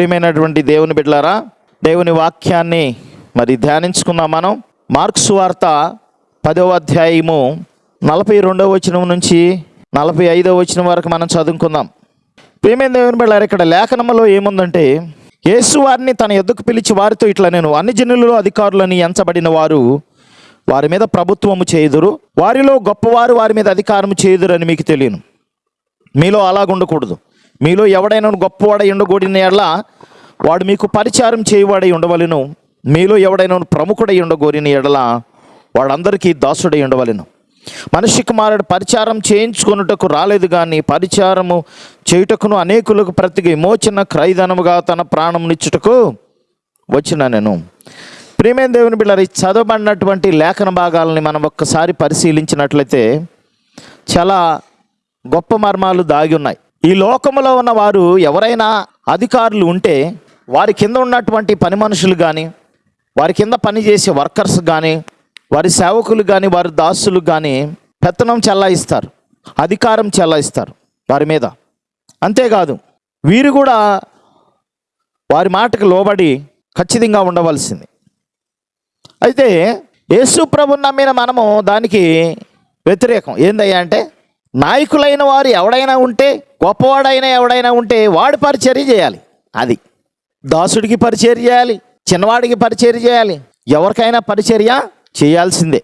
ప్రియమైనటువంటి దేవుని బిడ్డలారా దేవుని వాక్యాన్ని మరి ధ్యానించుకుందాం మనం. మార్క్స్ వార్త పదవ అధ్యాయము నలభై రెండవ వచనం నుంచి నలభై ఐదవ వచనం వరకు మనం చదువుకుందాం. ప్రియమైన దేవుని బిడ్డలారా ఇక్కడ లేఖనములో ఏముందంటే యేసు వారిని తన ఎద్దుకు పిలిచి వారితో ఇట్లా నేను అన్ని జనులలో అధికారులని ఎంచబడిన వారు వారి మీద ప్రభుత్వము చేయుదురు వారిలో గొప్పవారు వారి మీద అధికారము చేయుదురు అని మీకు తెలియను. మీలో అలాగుండకూడదు. మీలో ఎవడైనా గొప్పవాడై ఉండకూడిన ఎడల వాడు మీకు పరిచారం చేయవాడై ఉండవలెను. మీలో ఎవడైనా ప్రముఖుడై ఉండగోరిన ఎడల వాడందరికీ దాసుడై ఉండవలెను. మనిషి కుమారుడు పరిచారం చేయించుకొనుటకు రాలేదు కానీ పరిచారము చేయుటకును అనేకులకు ప్రతి విమోచన క్రైదనముగా తన ప్రాణమునిచ్చుటకు వచ్చిన నేను. ప్రేమేం దేవుని బిళ్ళరి చదవబడినటువంటి లేఖన భాగాలని మనం ఒక్కసారి పరిశీలించినట్లయితే చాలా గొప్ప మర్మాలు దాగి ఉన్నాయి. ఈ లోకంలో ఉన్న వారు ఎవరైనా అధికారులు ఉంటే వారి కింద ఉన్నటువంటి పని మనుషులు కానీ వారి కింద పనిచేసే వర్కర్స్ కానీ వారి సేవకులు కానీ వారి దాసులు కానీ పెత్తనం చెల్లాయిస్తారు అధికారం చెల్లాయిస్తారు వారి మీద. అంతేకాదు వీరు కూడా వారి మాటకు లోబడి ఖచ్చితంగా ఉండవలసింది. అయితే యేసు ప్రభు నమ్మిన మనము దానికి వ్యతిరేకం. ఏందయ్యా అంటే నాయకులైన వారు ఎవడైనా ఉంటే గొప్పవాడైనా ఎవడైనా ఉంటే వాడు పరిచర్య చేయాలి. అది. దాసుడికి పరిచర్య చేయాలి చిన్నవాడికి పరిచర్య చేయాలి. ఎవరికైనా పరిచర్య చేయాల్సిందే.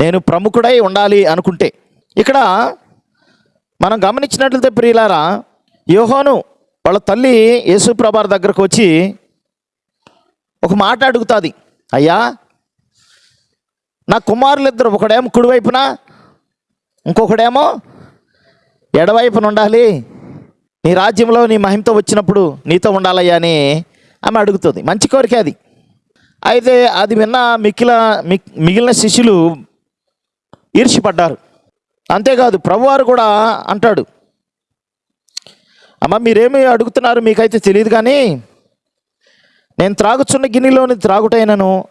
నేను ప్రముఖుడై ఉండాలి అనుకుంటే. ఇక్కడ మనం గమనించినట్లయితే ప్రియులారా యోహోను వాళ్ళ తల్లి యేసుప్రభార్ దగ్గరకు వచ్చి ఒక మాట అడుగుతుంది. అయ్యా నా కుమారులు ఇద్దరు ఒకడేమో కుడివైపున ఇంకొకడేమో ఎడవైపున ఉండాలి. నీ రాజ్యంలో నీ మహిమతో వచ్చినప్పుడు నీతో ఉండాలయ్యా అని ఆమె అడుగుతుంది. మంచి కోరిక అది. అయితే అది విన్న మిక్కిల మిక్- మిగిలిన శిష్యులు ఈర్షిపడ్డారు అంతేకాదు ప్రభువారు కూడా అంటాడు అమ్మ మీరేమి అడుగుతున్నారు? మీకైతే తెలియదు కానీ నేను త్రాగుచున్న గిన్నెలోని త్రాగుటైనను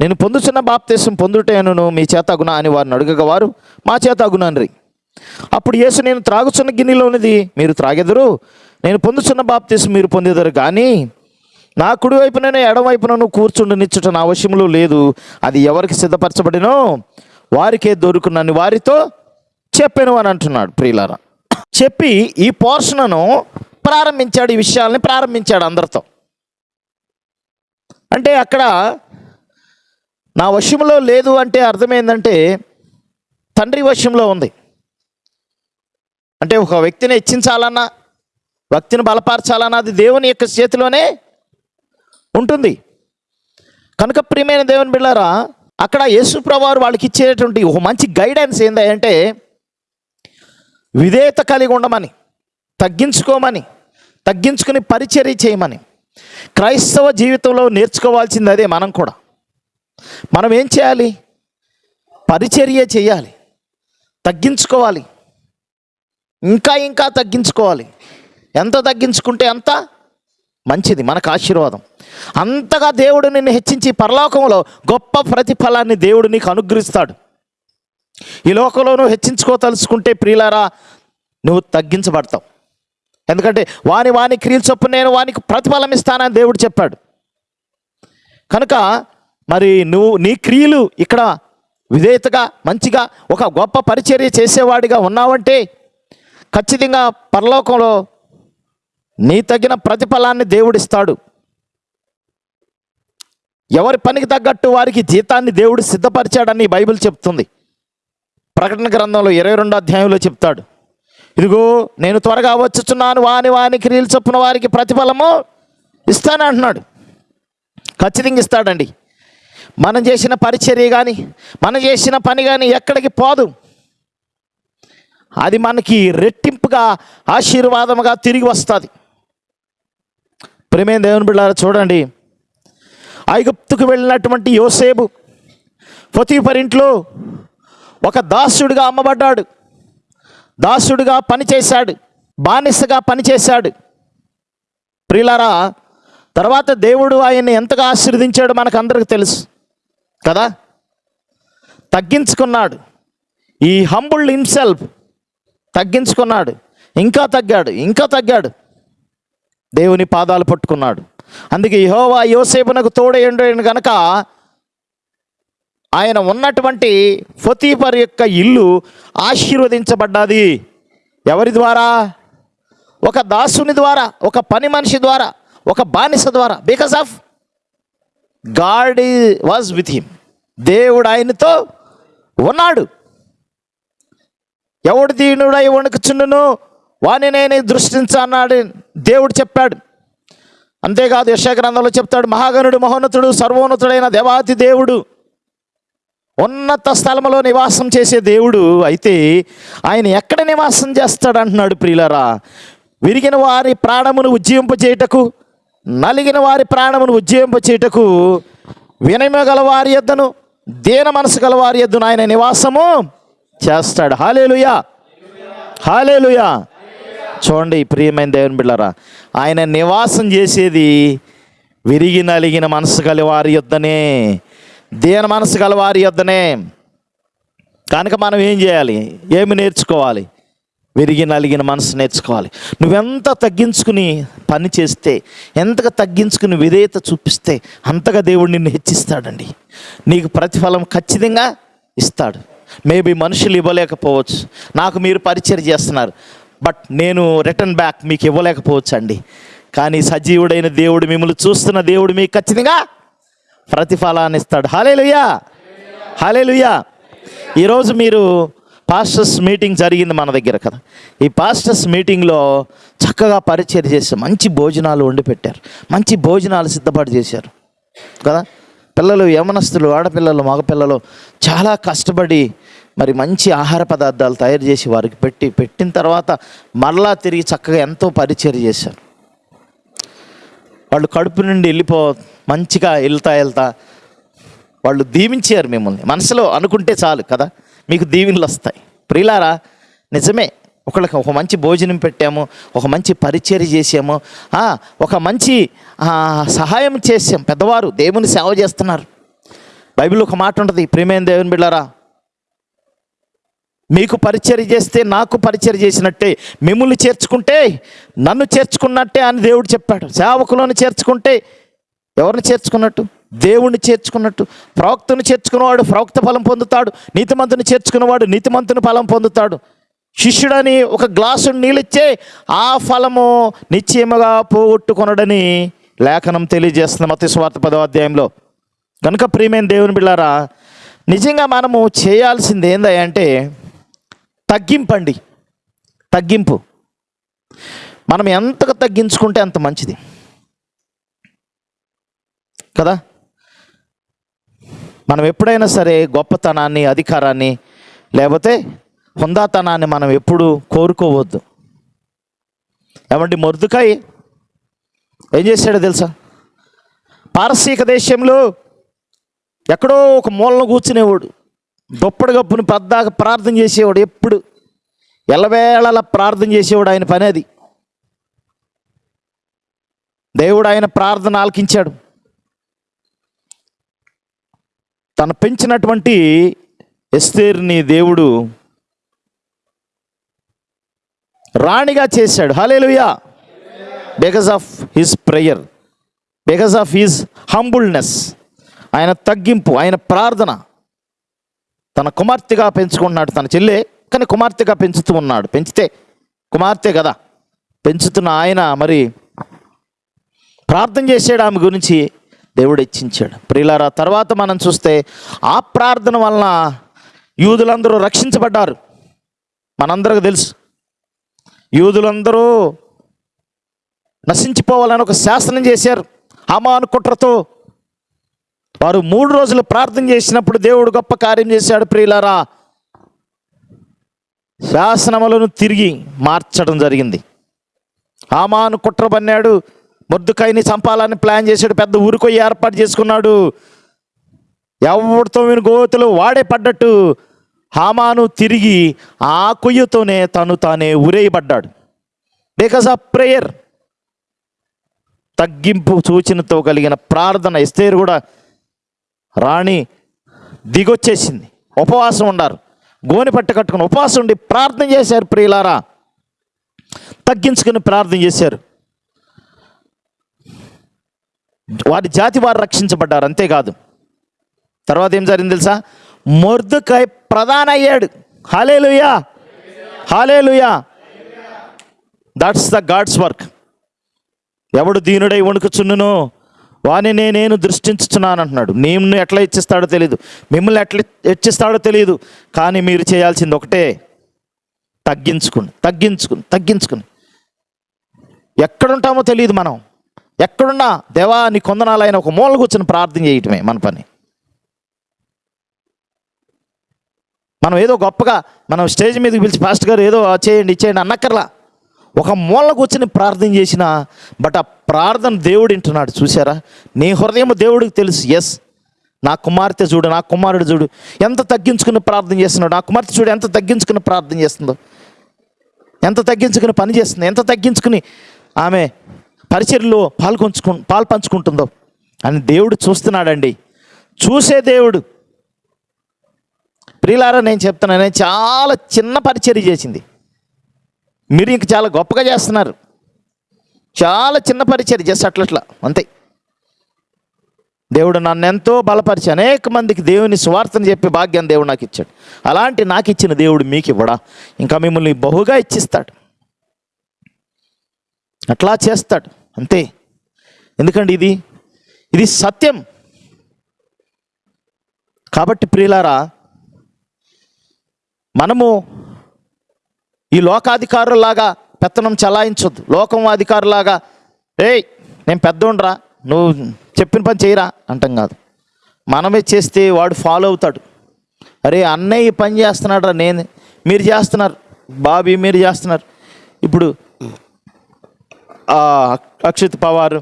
నేను పొందుచున్న బాప్తీసం పొందుటేను మీ చేత అగునా అని వారిని అడుగగా వారు మా చేత అగునన్రి. అప్పుడు యేసు నేను త్రాగుచున్న గిన్నెలోనిది మీరు త్రాగెదరు. నేను పొందుచున్న బాప్తీసం మీరు పొందేదరు కానీ నా కుడి వైపునను ఎడవైపునను కూర్చుండనిచ్చుట నా అవశ్యములు లేదు. అది ఎవరికి సిద్ధపరచబడినో వారికే దొరుకునని వారితో చెప్పాను అని అంటున్నాడు ప్రియులారా. చెప్పి ఈ పోర్షన్ను ప్రారంభించాడు ఈ విషయాల్ని ప్రారంభించాడు అందరితో. అంటే అక్కడ నా వశంలో లేదు అంటే అర్థమైందంటే తండ్రి వశంలో ఉంది. అంటే ఒక వ్యక్తిని హెచ్చించాలన్నా వ్యక్తిని బలపరచాలన్నా అది దేవుని యొక్క చేతిలోనే ఉంటుంది. కనుక ప్రియమైన దేవుని బిళ్ళారా అక్కడ యేసుప్రవారు వాళ్ళకి ఇచ్చేటువంటి ఒక మంచి గైడెన్స్ ఏంటంటే విధేయత కలిగి ఉండమని తగ్గించుకోమని తగ్గించుకుని పరిచర్య చేయమని క్రైస్తవ జీవితంలో నేర్చుకోవాల్సింది అదే మనం కూడా. మనం ఏం చేయాలి? పరిచర్య చేయాలి. తగ్గించుకోవాలి. ఇంకా ఇంకా తగ్గించుకోవాలి. ఎంత తగ్గించుకుంటే అంత? మంచిది మనకు ఆశీర్వాదం. అంతగా దేవుడు నిన్ను హెచ్చించి పరలోకంలో గొప్ప ప్రతిఫలాన్ని దేవుడు నీకు అనుగ్రహిస్తాడు. ఈ లోకంలో నువ్వు హెచ్చించుకోదలుచుకుంటే ప్రియులారా నువ్వు తగ్గించబడతావు. ఎందుకంటే వాని వాని క్రియలు చొప్పున నేను వానికి ప్రతిఫలం ఇస్తానని దేవుడు చెప్పాడు. కనుక మరి నువ్వు నీ క్రియలు ఇక్కడ విధేయతగా మంచిగా ఒక గొప్ప పరిచర్య చేసేవాడిగా ఉన్నావంటే ఖచ్చితంగా పరలోకంలో నీ తగిన ప్రతిఫలాన్ని దేవుడిస్తాడు. ఎవరి పనికి తగ్గట్టు వారికి జీతాన్ని దేవుడు సిద్ధపరిచాడని బైబిల్ చెప్తుంది. ప్రకటన గ్రంథంలో ఇరవై రెండో అధ్యాయంలో చెప్తాడు. ఇదిగో నేను త్వరగా వచ్చుచున్నాను వాని వాని క్రియలు చొప్పున వారికి ప్రతిఫలము ఇస్తానంటున్నాడు ఖచ్చితంగా ఇస్తాడండి. మనం చేసిన పరిచర్య కానీ మనం చేసిన పని కానీ ఎక్కడికి పోదు. అది మనకి రెట్టింపుగా ఆశీర్వాదముగా తిరిగి వస్తుంది. ప్రేమేం దేవుని బిళ్ళారా చూడండి. ఐగుప్తుకు వెళ్ళినటువంటి యోసేపు పొతీపరింట్లో ఇంట్లో ఒక దాసుడిగా అమ్మబడ్డాడు. దాసుడిగా పనిచేశాడు బానిసగా పనిచేశాడు ప్రిలారా తర్వాత దేవుడు ఆయన్ని ఎంతగా ఆశీర్వదించాడు మనకు అందరికీ తెలుసు. కదా? తగ్గించుకున్నాడు. ఈ హంబుల్ హిమ్సెల్ఫ్ తగ్గించుకున్నాడు. ఇంకా తగ్గాడు ఇంకా తగ్గాడు. దేవుని పాదాలు పట్టుకున్నాడు. అందుకే యహోవా యోసేపునకు తోడేయండు గనక ఆయన ఉన్నటువంటి ఫతీపర్ యొక్క ఇల్లు ఆశీర్వదించబడ్డది. ఎవరి ద్వారా? ఒక దాసుని ద్వారా ఒక పని మనిషి ద్వారా ఒక బానిస ద్వారా. Because of God was with him దేవుడు ఆయనతో ఉన్నాడు. ఎవడు దీనుడై వణుకుచుండును? వాని నేను దృష్టించన్నాడు దేవుడు చెప్పాడు. అంతేకాదు యశగ్రంథంలో చెప్తాడు మహాగణుడు మహోన్నతుడు సర్వోన్నతుడైన దేవాతి దేవుడు. ఉన్నత స్థలములో నివాసం చేసే దేవుడు అయితే ఆయన ఎక్కడ నివాసం చేస్తాడు అంటున్నాడు ప్రియులరా? విరిగిన వారి ప్రాణమును ఉజ్జీవింపచేయుటకు నలిగిన వారి ప్రాణమును ఉజ్జీవింపచేయుటకు వినయమగల వారి యొద్దను దేన మనసు గలవారి వారి ఆయన నివాసము చేస్తాడు. హాలేలుయా. హాలేలుయా. చూడండి ప్రియమైన దేవుని బిళ్ళరా ఆయన నివాసం చేసేది విరిగి నలిగిన మనసు గల వారి యొద్దనే దేన మనసు గలవారి యొద్దనే. కనుక మనం ఏం చేయాలి? ఏమి నేర్చుకోవాలి? విరిగి నలిగిన మనసు నేర్చుకోవాలి. నువ్వెంత తగ్గించుకుని పని చేస్తే ఎంతగా తగ్గించుకుని విధేయత చూపిస్తే అంతగా దేవుడు నిన్ను హెచ్చిస్తాడండి. నీకు ప్రతిఫలం ఖచ్చితంగా ఇస్తాడు. మేబీ మనుషులు ఇవ్వలేకపోవచ్చు. నాకు మీరు పరిచయం చేస్తున్నారు. బట్ నేను రిటర్న్ బ్యాక్ మీకు ఇవ్వలేకపోవచ్చు అండి కానీ సజీవుడైన దేవుడు మిమ్మల్ని చూస్తున్న దేవుడు మీకు ఖచ్చితంగా ప్రతిఫలాన్ని ఇస్తాడు. హాలేలుయా హాలేలుయా ఈరోజు మీరు పాస్టర్స్ మీటింగ్ జరిగింది మన దగ్గర కదా. ఈ పాస్టర్స్ మీటింగ్లో చక్కగా పరిచయం చేశారు మంచి భోజనాలు వండి పెట్టారు. మంచి భోజనాలు సిద్ధపాటు చేశారు. కదా? పిల్లలు యమనస్తులు ఆడపిల్లలు మగపిల్లలు చాలా కష్టపడి మరి మంచి ఆహార పదార్థాలు తయారు చేసి వారికి పెట్టి పెట్టిన తర్వాత మరలా తిరిగి చక్కగా ఎంతో పరిచయం చేశారు. వాళ్ళు కడుపు నుండి వెళ్ళిపో మంచిగా వెళ్తా వెళ్తా వాళ్ళు దీవించారు మిమ్మల్ని. మనసులో అనుకుంటే చాలు కదా? మీకు దీవెనలు వస్తాయి. ప్రియులారా నిజమే. ఒకళ్ళకి ఒక మంచి భోజనం పెట్టాము ఒక మంచి పరిచర్య చేసాము ఒక మంచి సహాయం చేసాం పెద్దవారు దేవుని సేవ చేస్తున్నారు. బైబిల్ ఒక మాట ఉంటుంది ప్రేమైన దేవుని బిళ్ళారా మీకు పరిచర్య చేస్తే నాకు పరిచర్య చేసినట్టే మిమ్మల్ని చేర్చుకుంటే నన్ను చేర్చుకున్నట్టే అని దేవుడు చెప్పాడు. సేవకులను చేర్చుకుంటే ఎవరిని చేర్చుకున్నట్టు? దేవుణ్ణి చేర్చుకున్నట్టు ప్రవక్తను చేర్చుకున్నవాడు ప్రవక్త ఫలం పొందుతాడు నీతిమంతుని చేర్చుకున్నవాడు నీతిమంతుని ఫలం పొందుతాడు. శిష్యుడని ఒక గ్లాసు నీళ్ళిచ్చే ఆ ఫలము నిశ్చయముగా పోగొట్టుకొనడని లేఖనం తెలియజేస్తుంది మత స్వార్థ పదో అధ్యాయంలో. కనుక ప్రియమైన దేవుని బిళ్ళారా నిజంగా మనము చేయాల్సింది ఏందంటే తగ్గింపండి. తగ్గింపు. మనం ఎంతగా తగ్గించుకుంటే అంత మంచిది. కదా? మనం ఎప్పుడైనా సరే గొప్పతనాన్ని అధికారాన్ని లేకపోతే హుందాతనాన్ని మనం ఎప్పుడు కోరుకోవద్దు. ఏమంటే మొర్దుకాయ? ఏం చేశాడో తెలుసా? పారసీక దేశంలో ఎక్కడో ఒక మూలను కూర్చునేవాడు. దొప్పడు గప్పుని పెద్దగా ప్రార్థన చేసేవాడు ఎప్పుడు. ఎల్లవేళలా ప్రార్థన చేసేవాడు ఆయన పని అది. దేవుడు ఆయన ప్రార్థన ఆలకించాడు. తను పెంచినటువంటి ఎస్తేర్ని దేవుడు రాణిగా చేశాడు. Hallelujah because of his prayer because of his humbleness ఆయన తగ్గింపు ఆయన ప్రార్థన. తన కుమార్తెగా పెంచుకున్నాడు తన చెల్లె కానీ కుమార్తెగా పెంచుతూ ఉన్నాడు. పెంచితే కుమార్తె కదా. పెంచుతున్న ఆయన మరి ప్రార్థన చేసాడు ఆమె గురించి. దేవుడు హెచ్చించాడు ప్రియులారా తర్వాత మనం చూస్తే ఆ ప్రార్థన వలన యూదులందరూ రక్షించబడ్డారు. మనందరికి తెలుసు. యూదులందరూ నశించిపోవాలని ఒక శాసనం చేశారు హమాను కుట్రతో. వారు మూడు రోజులు ప్రార్థన చేసినప్పుడు దేవుడు గొప్ప కార్యం చేశాడు ప్రియులారా. శాసనములను తిరిగి మార్చడం జరిగింది. హామాను కుట్ర పన్నాడు. మొద్దుకాయని చంపాలని ప్లాన్ చేశాడు పెద్ద ఊరికో ఏర్పాటు చేసుకున్నాడు. ఎవరితో విని గోతులు వాడే పడ్డట్టు హామాను తిరిగి ఆ కొయ్యతోనే తను తానే ఉరేయబడ్డాడు బికాస్ ఆఫ్ ప్రేయర్. తగ్గింపు సూచనతో కలిగిన ప్రార్థన ఎస్తేరు కూడా రాణి దిగొచ్చేసింది. ఉపవాసం ఉండారు. గోని పట్ట కట్టుకుని ఉపవాసం ఉండి ప్రార్థన చేశారు ప్రియులారా. తగ్గించుకుని ప్రార్థన చేశారు. వారి జాతి వారు రక్షించబడ్డారు అంతేకాదు. తర్వాత ఏం జరిగింది తెలుసా? మొర్దుకై ప్రధాన అయ్యాడు hallelujah! Hallelujah! That's the God's work ఎవడు దీనుడై వణుకుచున్నును వాని నేను దృష్టించుచున్నాను అంటున్నాడు. నేను ఎట్లా ఇచ్చిస్తాడో తెలియదు మిమ్మల్ని ఎట్లా హెచ్చిస్తాడో తెలియదు కానీ మీరు చేయాల్సింది ఒకటే తగ్గించుకుని తగ్గించుకుని తగ్గించుకుని ఎక్కడుంటామో తెలియదు మనం. ఎక్కడున్నా దేవా నీ కొందనాలైన ఒక మూల కూర్చొని ప్రార్థన చేయటమే మన పని. మనం ఏదో గొప్పగా మనం స్టేజ్ మీదకి పిలిచి ఫాస్ట్ గారు ఏదో చేయండి ఇచ్చేయండి అన్నక్కర్లా. ఒక మూల కూర్చొని ప్రార్థన చేసిన బట్ ఆ ప్రార్థన దేవుడు వింటున్నాడు చూసారా నీ హృదయం దేవుడికి తెలుసు ఎస్ నా కుమార్తె చూడు నా కుమారుడు చూడు ఎంత తగ్గించుకుని ప్రార్థన చేస్తున్నాడు నా కుమార్తె చూడు ఎంత తగ్గించుకుని ప్రార్థన చేస్తుందో. ఎంత తగ్గించుకుని పని చేస్తుంది ఎంత తగ్గించుకుని ఆమె పరిచర్లో పాల్గొంచుకు పాలు పంచుకుంటుందో అని దేవుడు చూస్తున్నాడండి. చూసే దేవుడు. ప్రియులారా నేను చెప్తున్నాను చాలా చిన్న పరిచర్య చేసింది. మీరు ఇంక చాలా గొప్పగా చేస్తున్నారు. చాలా చిన్న పరిచర్య జస్ట్ అట్లట్లా అంతే. దేవుడు నన్ను ఎంతో బలపరిచి అనేక మందికి దేవుని స్వార్థను చెప్పి భాగ్యం దేవుడు నాకు ఇచ్చాడు అలాంటి నాకు ఇచ్చిన దేవుడు మీకు ఇవ్వడా ఇంకా మిమ్మల్ని బహుగా ఇచ్చిస్తాడు. అట్లా చేస్తాడు. అంతే. ఎందుకండి ఇది? ఇది సత్యం. కాబట్టి ప్రియులారా మనము ఈ లోకాధికారులాగా పెత్తనం చలాయించొద్దు. లోకం అధికారులాగా ఏయ్ నేను పెద్దోండ్రా నువ్వు చెప్పిన పని చేయరా అంటాం కాదు. మనమే చేస్తే వాడు ఫాలో అవుతాడు. అరే అన్నయ్య పని చేస్తున్నాడు నేను మీరు చేస్తున్నారు బాబీ మీరు చేస్తున్నారు. ఇప్పుడు అక్షిత్ పవార్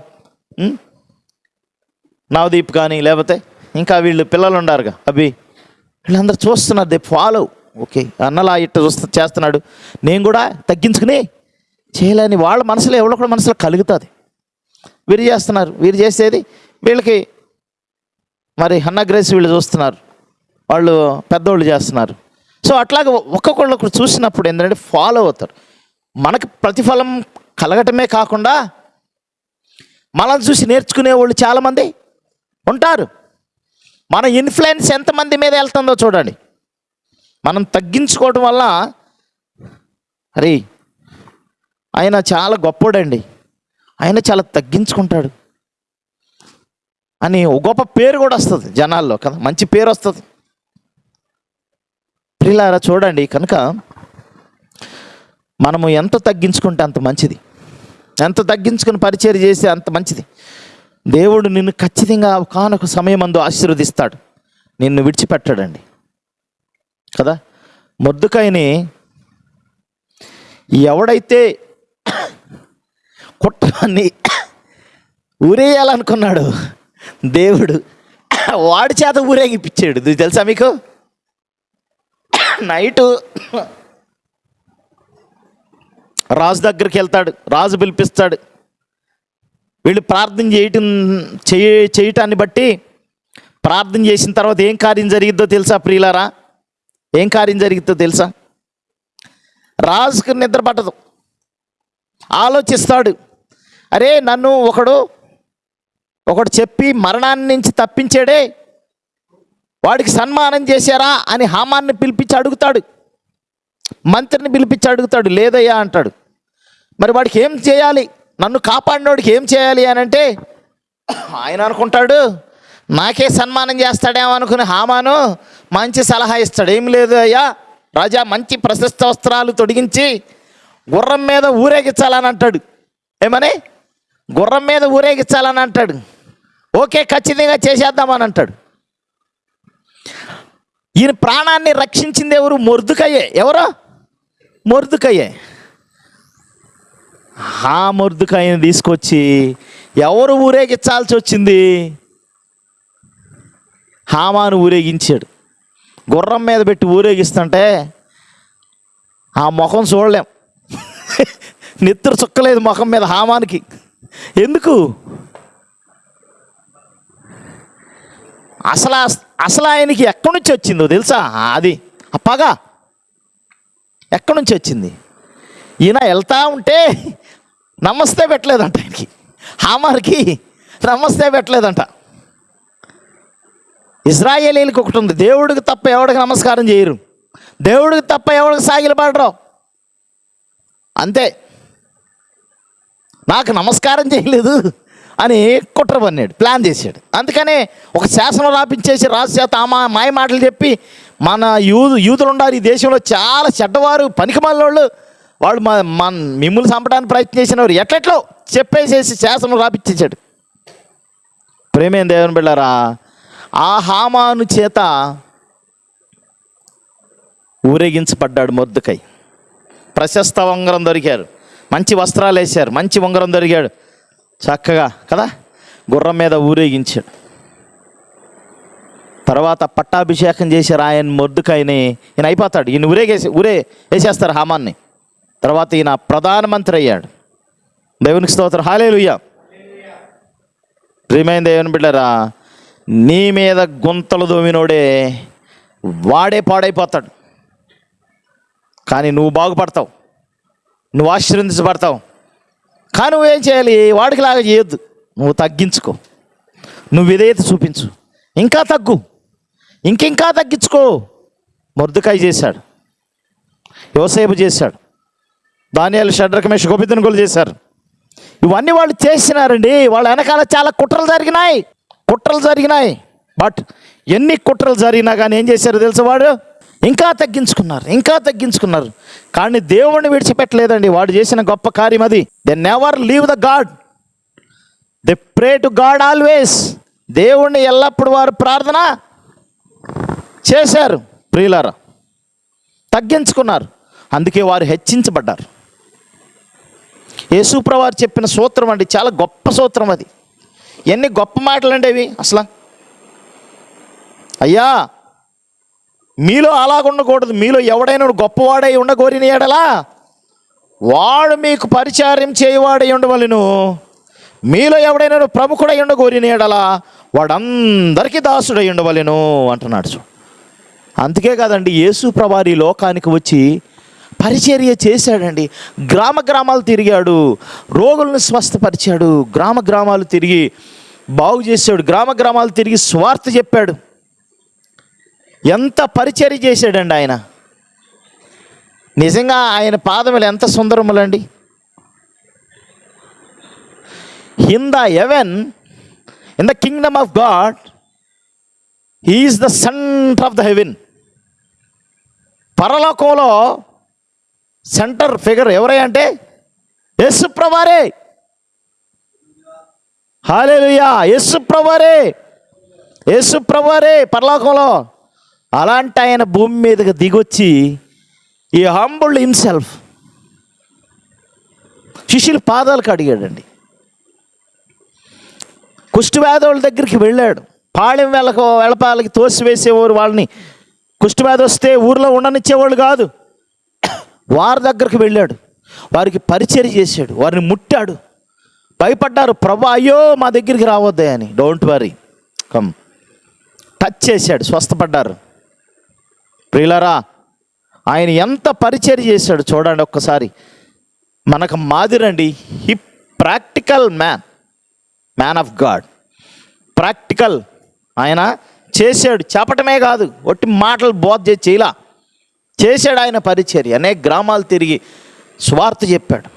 నవదీప్ కానీ లేకపోతే ఇంకా వీళ్ళు పిల్లలు ఉండారుగా అభి. వీళ్ళందరూ చూస్తున్నారు దే ఫాలో ఓకే అన్నలా ఇట్ట చూస్తూ చేస్తున్నాడు. నేను కూడా తగ్గించుకుని చేయలేని వాళ్ళ మనసులో ఎవరో కూడా మనసులో కలుగుతుంది. వీరు చేస్తున్నారు వీరు చేసేది వీళ్ళకి మరి హన్న గ్రేస్ వీళ్ళు చూస్తున్నారు. వాళ్ళు పెద్దోళ్ళు చేస్తున్నారు. సో అట్లాగే ఒక్కొక్కళ్ళు ఒకరు చూసినప్పుడు ఏంటంటే ఫాలో అవుతారు. మనకు ప్రతిఫలం కలగటమే కాకుండా మనల్ని చూసి నేర్చుకునే వాళ్ళు చాలామంది ఉంటారు. మన ఇన్ఫ్లుయెన్స్ ఎంతమంది మీద వెళ్తుందో చూడండి. మనం తగ్గించుకోవటం వల్ల అరే ఆయన చాలా గొప్పోడండి. ఆయన చాలా తగ్గించుకుంటాడు. అని ఒక గొప్ప పేరు కూడా వస్తుంది జనాల్లో కదా. మంచి పేరు వస్తుంది. ప్రిలారా చూడండి కనుక మనము ఎంత తగ్గించుకుంటే అంత మంచిది. ఎంత తగ్గించుకుని పరిచయం చేస్తే అంత మంచిది. దేవుడు నిన్ను ఖచ్చితంగా కానొక సమయం అందు ఆశీర్వదిస్తాడు. నిన్ను విడిచిపెట్టాడండి. కదా? మొద్దుకాయని ఎవడైతే కుట్రాన్ని ఊరేయాలనుకున్నాడు దేవుడు వాడి చేత ఊరేగిపించాడు తెలుసా మీకు? నైటు రాజు దగ్గరికి వెళ్తాడు రాజు పిలిపిస్తాడు. వీళ్ళు ప్రార్థన చేయటం చేయ చేయటాన్ని బట్టి ప్రార్థన చేసిన తర్వాత ఏం కార్యం జరిగిద్దో తెలుసా ప్రియులారా? ఏం కార్యం జరిగిద్దో తెలుసా? రాజుకు నిద్ర పట్టదు. ఆలోచిస్తాడు. అరే నన్ను ఒకడు ఒకడు చెప్పి మరణాన్ని నుంచి తప్పించాడే. వాడికి సన్మానం చేశారా అని హామాన్ని పిలిపించి అడుగుతాడు. మంత్రిని పిలిపించి అడుగుతాడు లేదయ్యా అంటాడు. మరి వాడికి ఏం చేయాలి? నన్ను కాపాడినోడికి ఏం చేయాలి అని అంటే ఆయన అనుకుంటాడు నాకే సన్మానం చేస్తాడేమో అనుకుని హామాను మంచి సలహా ఇస్తాడు. ఏం లేదు అయ్యా రాజా మంచి ప్రశస్త వస్త్రాలు తొడిగించి గుర్రం మీద ఊరేగించాలని అంటాడు. ఏమని? గుర్రం మీద ఊరేగించాలని అంటాడు. ఓకే ఖచ్చితంగా చేసేద్దామని అంటాడు. ఈయన ప్రాణాన్ని రక్షించింది ఎవరు? మొర్దుకయ్యే. ఎవరో? మొర్దుకయ్యే. ఆ మొర్దుకాయని తీసుకొచ్చి ఎవరు ఊరేగించాల్సి వచ్చింది? హామాను ఊరేగించాడు. గుర్రం మీద పెట్టి ఊరేగిస్తుంటే ఆ ముఖం చూడలేం. నెత్తురు చుక్కలేదు ముఖం మీద హామానికి. ఎందుకు? అసలు అసలు ఆయనకి ఎక్కడి నుంచి వచ్చిందో తెలుసా? అది. అప్పగా పగ. ఎక్కడి నుంచి వచ్చింది? ఈయన వెళ్తా ఉంటే నమస్తే పెట్టలేదంట ఆయనకి. హామార్కి నమస్తే పెట్టలేదంట. ఇజ్రాయేలీలకు ఒకటి ఉంది. దేవుడికి తప్ప ఎవడికి నమస్కారం చేయరు. దేవుడికి తప్ప ఎవడికి సాగిలపడరు అంతే. నాకు నమస్కారం చేయలేదు అని కుట్ర పన్నాడు ప్లాన్ చేశాడు. అందుకనే ఒక శాసనం రాపించేసి రాజు చేత ఆ మాయ మాటలు చెప్పి మన యూత్ యూతులు ఉన్నారు ఈ దేశంలో చాలా చెడ్డవారు పనికిమాలినోళ్ళు. వాళ్ళు మా మన మిమ్మల్ని చంపడానికి ప్రయత్నం చేసినవారు. ఎట్లెట్లో? చెప్పేసేసి శాసనం రాపించేశాడు ప్రేమేం దేవుని బిళ్ళారా? ఆ హామాను చేత ఊరేగించబడ్డాడు మొద్దుకై ప్రశస్త ఉంగరం దొరికారు. మంచి వస్త్రాలు వేశారు మంచి ఉంగరం దొరికాడు. చక్కగా కదా? గుర్రం మీద ఊరేగించాడు. తర్వాత పట్టాభిషేకం చేసి రాయన్ మొద్దుకాయని ఈయన అయిపోతాడు. ఈయన ఊరేగేసి ఊరే వేసేస్తారు హామాన్ని. తర్వాత ఈయన ప్రధానమంత్రి అయ్యాడు. దేవునికి స్తోత్రం. హాలేలుయ్యా ప్రియమైన దేవుని బిడ్డరా నీ మీద గుంతలు దోమినోడే వాడే పాడైపోతాడు. కానీ నువ్వు బాగుపడతావు. నువ్వు ఆశీర్వదించబడతావు. కానీ నువ్వేం చేయాలి? వాడికి లాగా చేయొద్దు. నువ్వు తగ్గించుకో. నువ్వు విధేయత చూపించు. ఇంకా తగ్గు. ఇంకింకా తగ్గించుకో. మొర్దుకాయ చేశాడు. యోసేపు చేశాడు. దానియాలు షడ్రకమేష్ గోపితను చేశారు. ఇవన్నీ వాళ్ళు చేసినారండి. వాళ్ళ వెనకాల చాలా కుట్రలు జరిగినాయి. కుట్రలు జరిగినాయి. బట్ ఎన్ని కుట్రలు జరిగినా కానీ ఏం చేశారు తెలుసు వాడు? ఇంకా తగ్గించుకున్నారు. ఇంకా తగ్గించుకున్నారు. కానీ దేవుణ్ణి విడిచిపెట్టలేదండి. వాడు చేసిన గొప్ప కార్యం అది. They never leave the God they pray to God always దేవుణ్ణి ఎల్లప్పుడు వారు ప్రార్థన చేశారు ప్రియులారా. తగ్గించుకున్నారు. అందుకే వారు హెచ్చించబడ్డారు. యేసుప్రవారు చెప్పిన సూత్రం అండి చాలా గొప్ప సూత్రం అది. ఎన్ని గొప్ప మాటలు అండి అవి అసలు. అయ్యా మీలో అలాగుండకూడదు మీలో ఎవడైనా గొప్పవాడై ఉండగోరిన ఎడలా? వాడు మీకు పరిచారం చేయవాడై ఉండవలను. మీలో ఎవడైనా ప్రముఖుడై ఉండగోరిన ఎడలా? వాడందరికీ దాసుడై ఉండవలను అంటున్నాడు చూడు. అందుకే కాదండి యేసు ప్రభారి లోకానికి వచ్చి పరిచర్య చేశాడండి. గ్రామ గ్రామాలు తిరిగాడు రోగులను స్వస్థపరిచాడు గ్రామ గ్రామాలు తిరిగి బాగు చేశాడు గ్రామ గ్రామాలు తిరిగి స్వార్థ చెప్పాడు. ఎంత పరిచర్య చేశాడండి ఆయన. నిజంగా ఆయన పాదములు ఎంత సుందరములండి. In the even in the kingdom of God he is the centre of the heaven పరలోకంలో సెంటర్ ఫిగర్ ఎవరై అంటే యేసు ప్రభారే హాలేలుయా యేసు ప్రభారే యేసు ప్రభారే పరలోకంలో. అలాంటి ఆయన భూమి మీదకి దిగొచ్చి ఈ హంబుల్ హిమ్సెల్ఫ్ శిష్యులు పాదాలకు అడిగాడండి. కుష్ఠవ్యాధుల దగ్గరికి వెళ్ళాడు. పాళెం వెళ్ళక వెళ్ళపాలకి తోసివేసేవారు వాళ్ళని కుష్ఠవ్యాధి వస్తే ఊర్లో ఉండనిచ్చేవాళ్ళు కాదు. వారి దగ్గరికి వెళ్ళాడు. వారికి పరిచయం చేశాడు. వారిని ముట్టాడు. భయపడ్డారు. ప్రభా అయ్యో మా దగ్గరికి రావద్దే అని. డోంట్ వరీ కమ్ టచ్ చేశాడు. స్వస్థపడ్డారు. ప్రియులరా ఆయన ఎంత పరిచయం చేశాడు చూడండి ఒక్కసారి. మనకు మాదిరండి he practical man. Man of God. Practical. ఆయన చేశాడు. చెప్పటమే కాదు ఒట్టి మాటలు బోధ చేసి చేయలా. చేశాడు ఆయన పరిచర్య. అనేక గ్రామాలు తిరిగి స్వార్థ చెప్పాడు.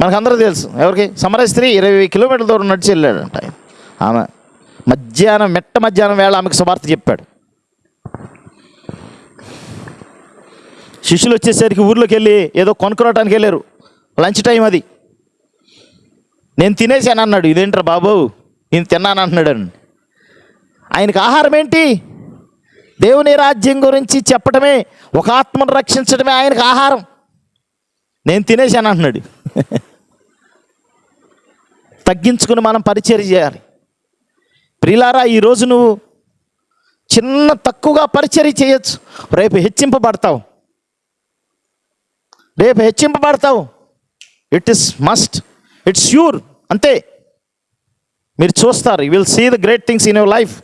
మనకందరూ తెలుసు. ఎవరికి? సమర స్త్రీ ఇరవై కిలోమీటర్ల దూరం నడిచి వెళ్ళాడంట ఆయన. ఆమె మధ్యాహ్నం మెట్ట మధ్యాహ్నం వేళ ఆమెకు స్వార్థ చెప్పాడు. శిష్యులు వచ్చేసరికి ఊర్లోకి వెళ్ళి ఏదో కొనుక్కోవటానికి వెళ్ళారు. లంచ్ టైం అది. నేను తినేసాను అన్నాడు. ఇదేంట్రా బాబు? నేను తిన్నాను అంటున్నాడు ఆయనకు ఆహారం ఏంటి దేవుని రాజ్యం గురించి చెప్పటమే ఒక ఆత్మను రక్షించడమే ఆయనకు ఆహారం. నేను తినేశాను అంటున్నాడు. తగ్గించుకుని మనం పరిచయం చేయాలి. ప్రిలారా ఈరోజు నువ్వు చిన్న తక్కువగా పరిచర్య చేయొచ్చు. రేపు హెచ్చింపబడతావు. రేపు హెచ్చింపబడతావు. It is must it's sure అంతే. మీరు చూస్తారు. You will see the great things in your life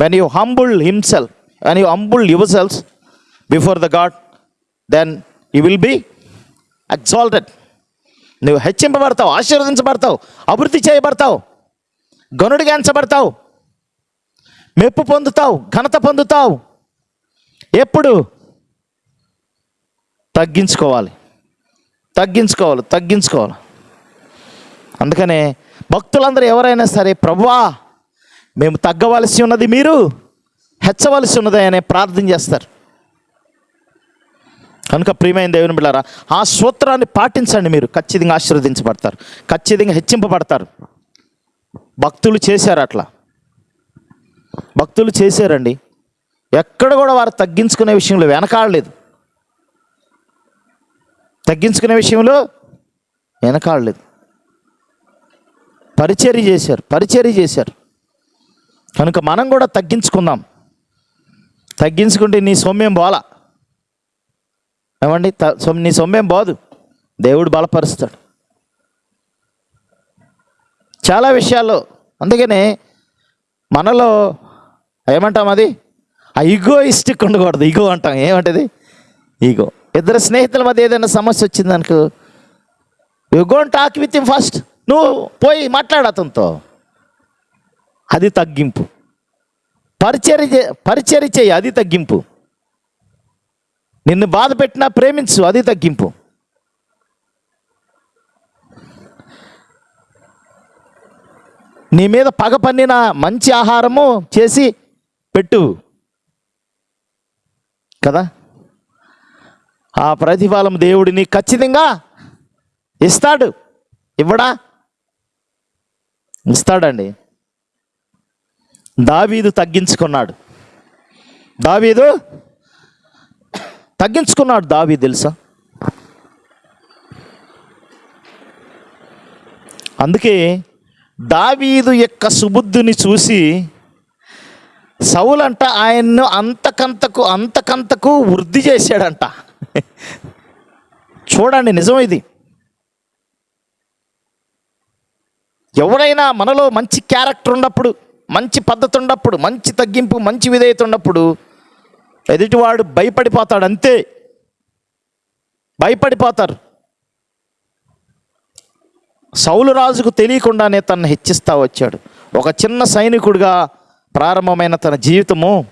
when you humble himself when you humble yourselves before before the God then you will exalted. నువ్వు హెచ్చింపబడతావు ఆశీర్వదించబడతావు అభివృద్ధి చేయబడతావు గనుడిగా ఎంచబడతావు మెప్పు పొందుతావు ఘనత పొందుతావు. ఎప్పుడు? తగ్గించుకోవాలి. తగ్గించుకోవాలి తగ్గించుకోవాలి. అందుకనే భక్తులందరూ ఎవరైనా సరే ప్రభువా మేము తగ్గవలసి ఉన్నది మీరు హెచ్చవలసి ఉన్నది అనే ప్రార్థన చేస్తారు. కనుక ప్రియమైన దేవుని బిళ్ళారా ఆ సూత్రాన్ని పాటించండి మీరు. ఖచ్చితంగా ఆశీర్వదించబడతారు. ఖచ్చితంగా హెచ్చింపబడతారు. భక్తులు చేశారు అట్లా. భక్తులు చేశారండి. ఎక్కడ కూడా వారు తగ్గించుకునే విషయంలో వెనకాడలేదు. తగ్గించుకునే విషయంలో వెనకాడలేదు. పరిచర్య చేశారు పరిచర్య చేశారు. కనుక మనం కూడా తగ్గించుకుందాం. తగ్గించుకుంటే నీ సొమ్మేం బోలా. ఏమండి? త- నీ సొమ్మేం బాదు. దేవుడు బలపరుస్తాడు. చాలా విషయాల్లో అందుకనే మనలో ఏమంటాం అది? ఆ ఇగో ఇస్టిక్ ఉండకూడదు. ఇగో అంటాం. ఏమంటది? ఈగో ఇద్దరు స్నేహితుల మధ్య ఏదైనా సమస్య వచ్చింది అనుకో you gonna talk with him first నువ్వు పోయి మాట్లాడు అతనితో. అది తగ్గింపు. పరిచర్య చే- పరిచర్య చేయి అది తగ్గింపు. నిన్ను బాధ పెట్టినా ప్రేమించు అది తగ్గింపు. నీ మీద పగ పన్నిన మంచి ఆహారము చేసి పెట్టు. కదా? ఆ ప్రతిఫలం దేవుడిని ఖచ్చితంగా ఇస్తాడు. ఇవ్వడా? ఇస్తాడండి. దావీదు తగ్గించుకున్నాడు. దావీదు తగ్గించుకున్నాడు. దావీ తెలుసా? అందుకే దావీదు యొక్క సుబుద్ధిని చూసి సౌలంట ఆయన్ను అంతకంతకు అంతకంతకు వృద్ధి చేశాడంట. చూడండి నిజం ఇది. ఎవరైనా మనలో మంచి క్యారెక్టర్ ఉన్నప్పుడు మంచి పద్ధతి ఉన్నప్పుడు మంచి తగ్గింపు మంచి విధేయత ఉన్నప్పుడు ఎదుటివాడు భయపడిపోతాడు అంతే. భయపడిపోతారు. సౌలు రాజుకు తెలియకుండానే తనను హెచ్చిస్తా వచ్చాడు. ఒక చిన్న సైనికుడిగా ప్రారంభమైన తన జీవితము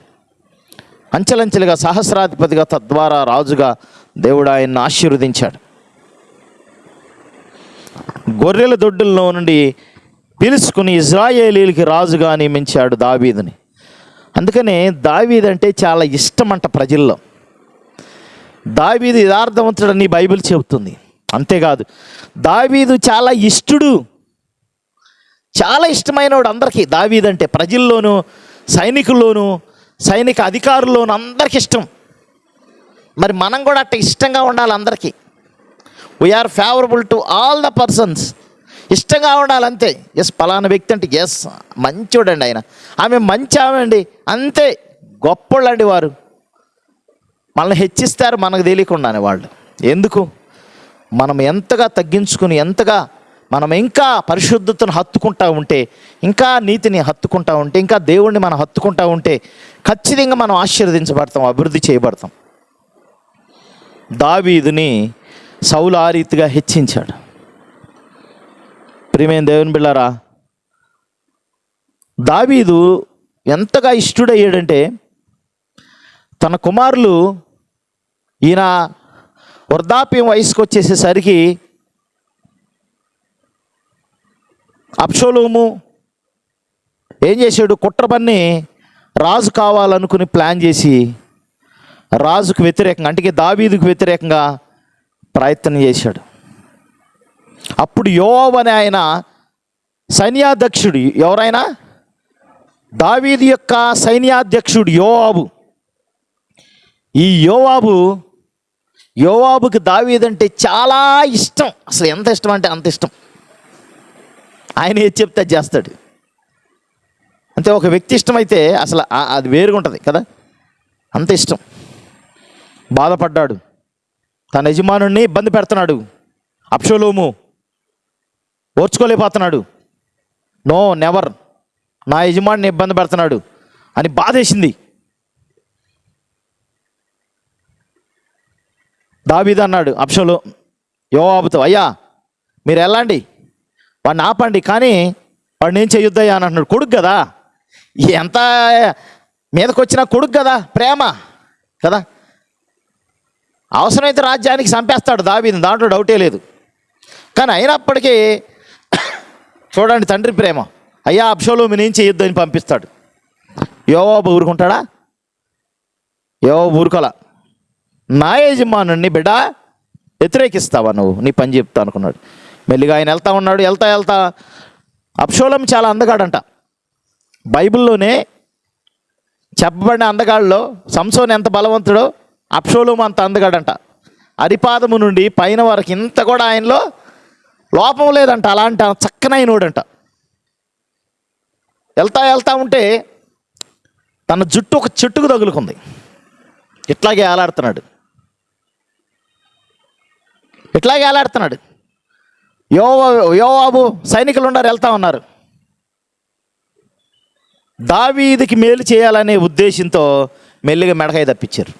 అంచెలంచెలుగా సహస్రాధిపతిగా తద్వారా రాజుగా దేవుడు ఆయన్ని ఆశీర్వదించాడు. గొర్రెల దొడ్డుల్లో నుండి పిలుచుకుని ఇజ్రాయేలీలకి రాజుగా నియమించాడు దావీదుని. అందుకనే దావీద్ అంటే చాలా ఇష్టమంట ప్రజల్లో. దావీదు యథార్థవంతుడని బైబిల్ చెబుతుంది. అంతేకాదు దావీదు చాలా ఇష్టడు. చాలా ఇష్టమైనవాడు అందరికీ. దావీద్ అంటే ప్రజల్లోనూ సైనికుల్లోనూ సైనిక అధికారుల్లోనూ అందరికి ఇష్టం. మరి మనం కూడా అట్ట ఇష్టంగా ఉండాలి అందరికీ. We are favourable to all the persons ఇష్టంగా ఉండాలి అంతే. ఎస్ పలానా వ్యక్తి అంటే ఎస్ మంచోడండి ఆయన. ఆమె మంచి ఆమె అండి. అంతే గొప్పళ్ళండి వారు. మనల్ని హెచ్చిస్తారు మనకు తెలియకుండానే వాళ్ళు. ఎందుకు? మనం ఎంతగా తగ్గించుకుని ఎంతగా మనం ఇంకా పరిశుద్ధతను హత్తుకుంటా ఉంటే ఇంకా నీతిని హత్తుకుంటా ఉంటే ఇంకా దేవుణ్ణి మనం హత్తుకుంటా ఉంటే ఖచ్చితంగా మనం ఆశీర్వదించబడతాం అభివృద్ధి చేయబడతాం. దావీదుని సౌలు ఆ రీతిగా హెచ్చించాడు. ప్రియమైన దేవుని బిళ్ళారా దావీదు ఎంతగా ఇష్టడయ్యాడంటే తన కుమారులు ఈయన వృద్ధాప్యం వయసుకు వచ్చేసేసరికి అప్షోలోము ఏం చేశాడు కుట్రపన్ని రాజు కావాలనుకుని ప్లాన్ చేసి రాజుకు వ్యతిరేకంగా అంటే దావీదుకు వ్యతిరేకంగా ప్రయత్నం చేశాడు. అప్పుడు యోవాబు అనే ఆయన సైన్యాధ్యక్షుడు ఎవరైనా? దావీది యొక్క సైన్యాధ్యక్షుడు యోవాబు. ఈ యోవాబు యోవాబుకి దావీదంటే చాలా ఇష్టం. అసలు ఎంత ఇష్టం అంటే అంత ఇష్టం. ఆయన ఏది చెప్తే అది చేస్తాడు. అంతే ఒక వ్యక్తి ఇష్టమైతే అసలు అది వేరుగా ఉంటుంది కదా. అంత ఇష్టం. బాధపడ్డాడు. తన యజమానుడిని ఇబ్బంది పెడుతున్నాడు. అప్షోలోము ఓర్చుకోలేకపోతున్నాడు. No never. నా యజమానిని ఇబ్బంది పెడుతున్నాడు అని బాధేసింది. దాబీద అన్నాడు అప్షలో యోవాబుతో అయ్యా మీరు వెళ్ళండి. వాడిని ఆపండి కానీ వాడిని ఏం చేయొద్దయ్యా అని అంటున్నాడు. కొడుకు కదా? ఎంత మీదకి వచ్చిన కొడుకు కదా? ప్రేమ కదా? అవసరమైతే రాజ్యానికి చంపేస్తాడు దావీదు దాంట్లో డౌటే లేదు. కానీ అయినప్పటికీ చూడండి తండ్రి ప్రేమ. అయ్యా అబ్షోలోమి నేను చేయొద్దు అని పంపిస్తాడు. యోవాబు ఊరుకుంటాడా? యోవాబు ఊరుకోలా. నా యజమానుని బిడ్డ వ్యతిరేకిస్తావా నువ్వు? నీ పని చెప్తా అనుకున్నాడు. మెల్లిగా ఆయన వెళ్తా ఉన్నాడు. వెళ్తా వెళ్తా. అప్షోలం చాలా అందగాడంట. బైబిల్లోనే చెప్పబడిన అందగాళ్ళలో సంసోన్ ఎంత బలవంతుడో అప్షోలం అంత అందగాడంట. అరిపాదము నుండి పైన వరకు ఇంత కూడా ఆయనలో లోపం లేదంట అలాంటి చక్కనైనోడంట వెళ్తా వెళ్తా ఉంటే తన జుట్టు ఒక చెట్టుకు తగులుకుంది. ఇట్లాగే ఏలాడుతున్నాడు ఇట్లాగే ఏలాడుతున్నాడు యోవా యోవాబు సైనికులు ఉన్నారు వెళ్తా ఉన్నారు. దావీదికి మేలు చేయాలనే ఉద్దేశంతో మెల్లిగా మెడకాయ తప్పించారు.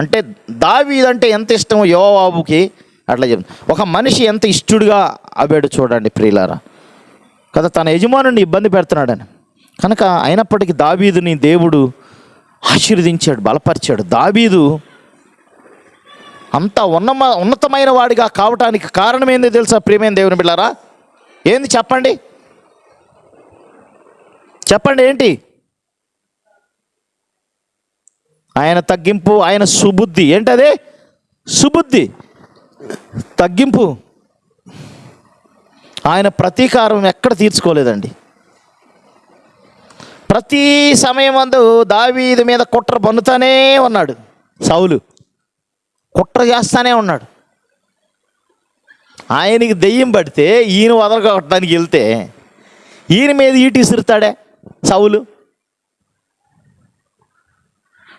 అంటే దావీదంటే ఎంత ఇష్టమో యోవాబుకి అట్లా చెప్తుంది ఒక మనిషి ఎంత ఇష్టడుగా అవ్వాడు చూడండి ప్రియులారా. కదా తన యజమానుని ఇబ్బంది పెడుతున్నాడని. కనుక అయినప్పటికీ దావీదుని దేవుడు ఆశీర్వదించాడు బలపరిచాడు. దావీదు అంత ఉన్నమ ఉన్నతమైన వాడిగా కావటానికి కారణం ఏంది తెలుసా ప్రియమైన దేవుని బిళ్ళారా ఏంది చెప్పండి? చెప్పండి ఏంటి? ఆయన తగ్గింపు ఆయన సుబుద్ధి. ఏంటది? సుబుద్ధి. తగ్గింపు. ఆయన ప్రతీకారం ఎక్కడ తీర్చుకోలేదండి. ప్రతి సమయం అందు దావీదు మీద కుట్ర పన్నుతానే ఉన్నాడు. సౌలు కుట్ర చేస్తానే ఉన్నాడు. ఆయనకి దెయ్యం పడితే ఈయన వదలగొట్టడానికి వెళ్తే ఈయన మీద ఈటి ఇసురుతాడే సౌలు.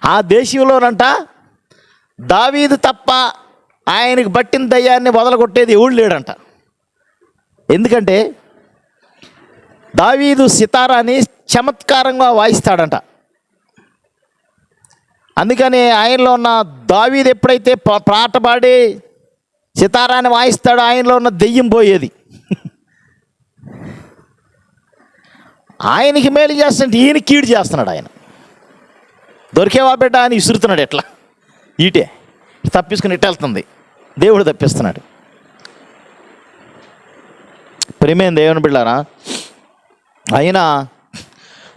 ఆ దేశంలోనంట దావీదు తప్ప ఆయనకి పట్టిన దయ్యాన్ని వదలగొట్టేది ఎవడు లేడంట. ఎందుకంటే దావీదు సితారాని చమత్కారంగా వాయిస్తాడంట. అందుకని ఆయనలో ఉన్న దావీదు ఎప్పుడైతే పాట పాడి సితారాన్ని వాయిస్తాడో ఆయనలో ఉన్న దెయ్యం పోయేది. ఆయనకి మేలు చేస్తుంటే ఈయన కీడు చేస్తున్నాడు ఆయన. దొరికేవా బిడ్డ అని విసురుతున్నాడు ఎట్లా? ఈటే. తప్పించుకుని ఇట్టెళ్తుంది. దేవుడు తప్పిస్తున్నాడు. ప్రేమేం దేవుని బిళ్ళారా అయినా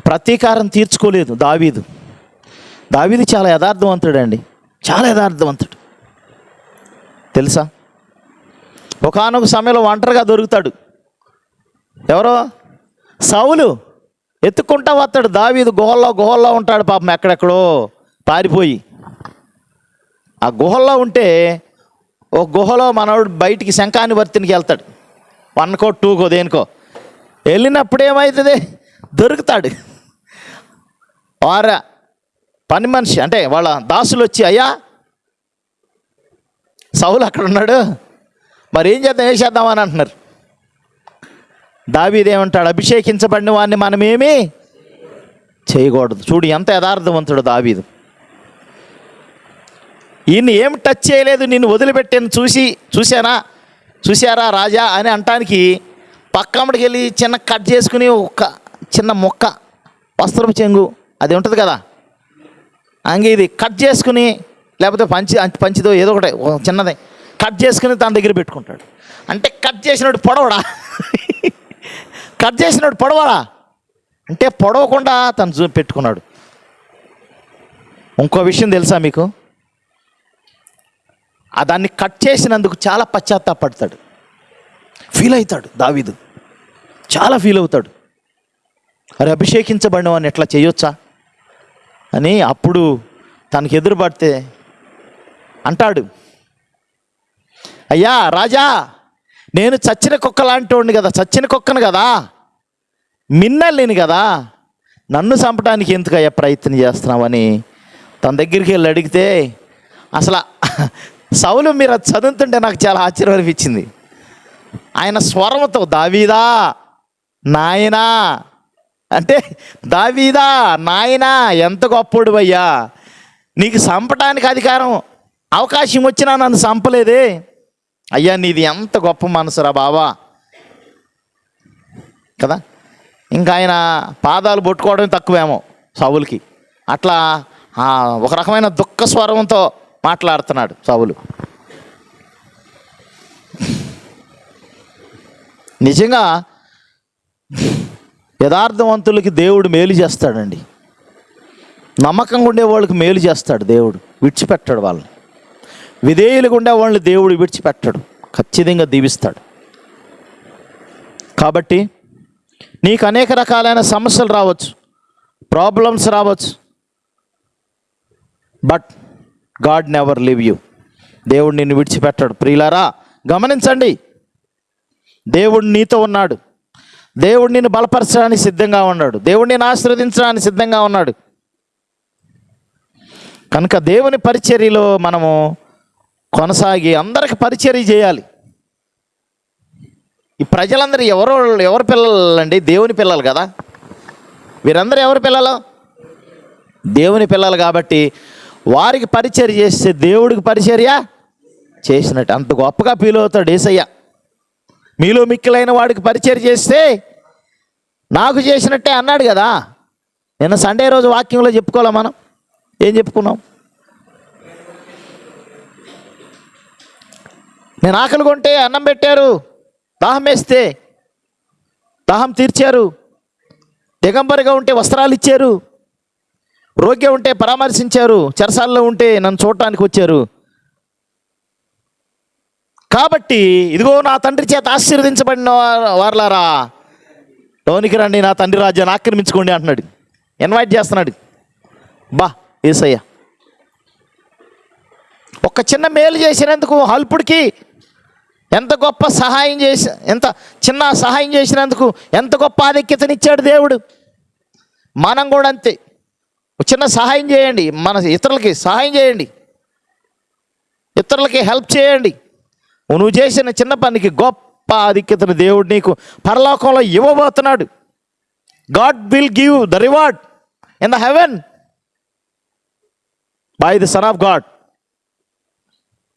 ప్రతీకారం తీర్చుకోలేదు దావీదు. దావీదు చాలా యథార్థవంతుడు అండి చాలా యథార్థవంతుడు. తెలుసా? ఒకనొక సమయంలో ఒంటరిగా దొరుకుతాడు. ఎవరో? సౌలు ఎత్తుకుంటా వస్తాడు. దావీదు గుహల్లో గుహల్లో ఉంటాడు పాపం ఎక్కడెక్కడో పారిపోయి. ఆ గుహల్లో ఉంటే ఓ గుహలో మనవాడు బయటికి శంఖాన్ని వర్తినికి వెళ్తాడు. వన్కో టూకో దేనికో వెళ్ళినప్పుడు ఏమవుతుంది దొరుకుతాడు. వారా పని మనిషి అంటే వాళ్ళ దాసులు వచ్చి అయ్యా సౌలు అక్కడ ఉన్నాడు. మరి ఏం చేద్దాం? ఏం చేద్దామని అంటున్నారు. దావీదేమంటాడు అభిషేకించబడిన వాడిని మనమేమి చేయకూడదు. చూడు ఎంత యథార్థవంతుడు దావీదు. ఈయన్ని ఏం టచ్ చేయలేదు నిన్ను వదిలిపెట్టాను చూసి చూశానా? చూశారా రాజా అని అంటానికి పక్కమ్మడికి వెళ్ళి చిన్న కట్ చేసుకుని ఒక చిన్న మొక్క వస్త్రం చెంగు అది ఉంటుంది కదా? అంగే ఇది కట్ చేసుకుని లేకపోతే పంచి పంచిదో ఏదో ఒకటి చిన్నది కట్ చేసుకుని తన దగ్గర పెట్టుకుంటాడు. అంటే కట్ చేసినట్టు పొడవడా? కట్ చేసినట్టు పొడవడా? అంటే పొడవకుండా తను చూ పెట్టుకున్నాడు. ఇంకో విషయం తెలుసా మీకు? ఆ దాన్ని కట్ చేసినందుకు చాలా పశ్చాత్తాపడతాడు. ఫీల్ అవుతాడు దావీదు. చాలా ఫీల్ అవుతాడు. అరే అభిషేకించబడిన వాడిని ఎట్లా చేయొచ్చా? అని అప్పుడు తనకి ఎదురుపడితే అంటాడు. అయ్యా రాజా నేను చచ్చిన కుక్క లాంటి వాడిని కదా చచ్చిన కుక్కను కదా. మిన్నలేని కదా. నన్ను చంపడానికి ఎందుకయ్యా ప్రయత్నం చేస్తున్నావని తన దగ్గరికి వెళ్ళి అడిగితే అసలు సౌలు మీరు అది చదువుతుంటే నాకు చాలా ఆశ్చర్యం అనిపించింది. ఆయన స్వరంతో దావీదా నాయనా. అంటే దావీదా నాయనా ఎంత గొప్పోడు అయ్యా నీకు చంపటానికి అధికారం అవకాశం వచ్చినా నన్ను చంపలేదే అయ్యా నీది ఎంత గొప్ప మనసురా బావా. కదా? ఇంకా ఆయన పాదాలు పట్టుకోవడం తక్కువేమో సవులకి అట్లా ఒక రకమైన దుఃఖ స్వరంతో మాట్లాడుతున్నాడు సవులు నిజంగా యథార్థవంతులకి దేవుడు మేలు చేస్తాడండి. నమ్మకంగా ఉండే వాళ్ళకి మేలు చేస్తాడు దేవుడు విడిచిపెట్టాడు వాళ్ళని. విధేయులుగా ఉండే వాళ్ళని దేవుడు విడిచిపెట్టాడు ఖచ్చితంగా దీవిస్తాడు. కాబట్టి నీకు అనేక రకాలైన సమస్యలు రావచ్చు ప్రాబ్లమ్స్ రావచ్చు. But God never leave you దేవుడు నిన్ను విడిచిపెట్టాడు. ప్రియులారా గమనించండి. దేవుడు నీతో ఉన్నాడు. దేవుడు నిన్ను బలపరచడానికి సిద్ధంగా ఉన్నాడు. దేవుడు నిన్ను ఆశీర్వదించడానికి సిద్ధంగా ఉన్నాడు. కనుక దేవుని పరిచర్యలో మనము కొనసాగి అందరికి పరిచర్య చేయాలి. ఈ ప్రజలందరూ ఎవరు ఎవరి పిల్లలండి? దేవుని పిల్లలు కదా. వీరందరూ ఎవరి పిల్లలు? దేవుని పిల్లలు కాబట్టి వారికి పరిచర్య చేస్తే దేవుడికి పరిచర్య చేసినట్టు. అంత గొప్పగా ఫీల్ అవుతాడు ఏసయ్య. మీలో మిక్కిలైన వాడికి పరిచర్య చేస్తే నాకు చేసినట్టే అన్నాడు కదా. నిన్న సండే రోజు వాక్యంలో చెప్పుకోవాలా మనం? ఏం చెప్పుకున్నాం? నేను ఆకలి కొంటే అన్నం పెట్టారు దాహం వేస్తే దాహం తీర్చారు దిగంబరిగా ఉంటే వస్త్రాలు ఇచ్చారు రోగ్యం ఉంటే పరామర్శించారు చెరసాల్లో ఉంటే నన్ను చూడటానికి వచ్చారు. కాబట్టి ఇదిగో నా తండ్రి చేత ఆశీర్వదించబడిన వార- వారలారా లోనికి రండి నా తండ్రి రాజ్యాన్ని ఆక్రమించుకోండి అంటున్నాడు. ఇన్వైట్ చేస్తున్నాడు. బా ఏసయ్య. ఒక చిన్న మేలు చేసినందుకు అల్పుడికి ఎంత గొప్ప సహాయం చేసి ఎంత చిన్న సహాయం చేసినందుకు ఎంత గొప్ప ఆధిక్యతనిచ్చాడు దేవుడు. మనం కూడా అంతే. చిన్న సహాయం చేయండి. మన ఇతరులకి సహాయం చేయండి. ఇతరులకి హెల్ప్ చేయండి. నువ్వు చేసిన చిన్న పనికి గొప్ప ఆధిక్యతను దేవుడు నీకు పరలోకంలో ఇవ్వబోతున్నాడు. God will give the reward in the heaven by the son of God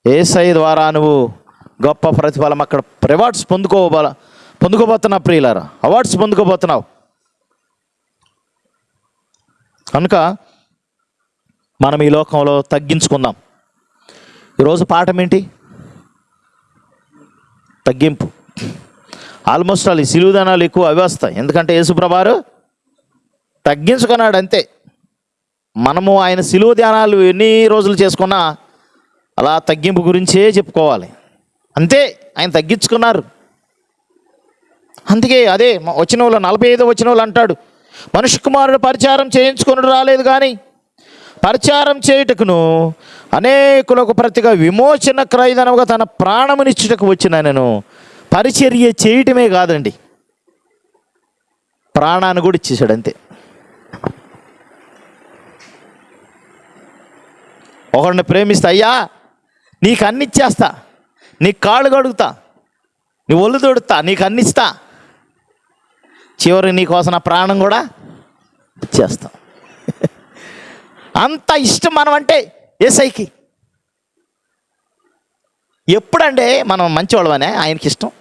ఏసై ద్వారా నువ్వు గొప్ప ప్రతిఫలం అక్కడ రివార్డ్స్ పొందుకోబోల పొందుకోబోతున్నావు ప్రియులారా. అవార్డ్స్ పొందుకోబోతున్నావు. కనుక మనం ఈ లోకంలో తగ్గించుకుందాం. ఈరోజు పాఠం ఏంటి? తగ్గింపు. ఆల్మోస్ట్ వాళ్ళు ఈ సిలువుదనాలు ఎక్కువ అవి వస్తాయి. ఎందుకంటే యేసుప్రభారు తగ్గించుకున్నాడు అంతే. మనము ఆయన సిలువ ధ్యానాలు ఎన్ని రోజులు చేసుకున్నా అలా తగ్గింపు గురించే చెప్పుకోవాలి. అంతే ఆయన తగ్గించుకున్నారు. అందుకే అదే వచ్చిన వాళ్ళు నలభై ఐదో వచ్చిన వాళ్ళు అంటాడు. మనుష్య కుమారుడు పరిచారం చేయించుకుని రాలేదు కానీ పరిచారం చేయుటకును అనేకులకు ప్రతిగా విమోచన క్రయదనముగా తన ప్రాణమునిచ్చుటకు వచ్చిన నేను పరిచర్య చేయటమే కాదండి. ప్రాణాన్ని కూడా ఇచ్చేసాడు అంతే. ఒకరిని ప్రేమిస్తా అయ్యా నీకు అన్ని ఇచ్చేస్తా కాళ్ళు కడుగుతా నీ ఒళ్ళు తొడుతా నీకు అన్నిస్తా చివరి నీకోసం నా ప్రాణం కూడా ఇచ్చేస్తాం అంత ఇష్టం మనం అంటే ఏసైకి. ఎప్పుడంటే మనం మంచివాళ్ళమనే ఆయనకి ఇష్టం.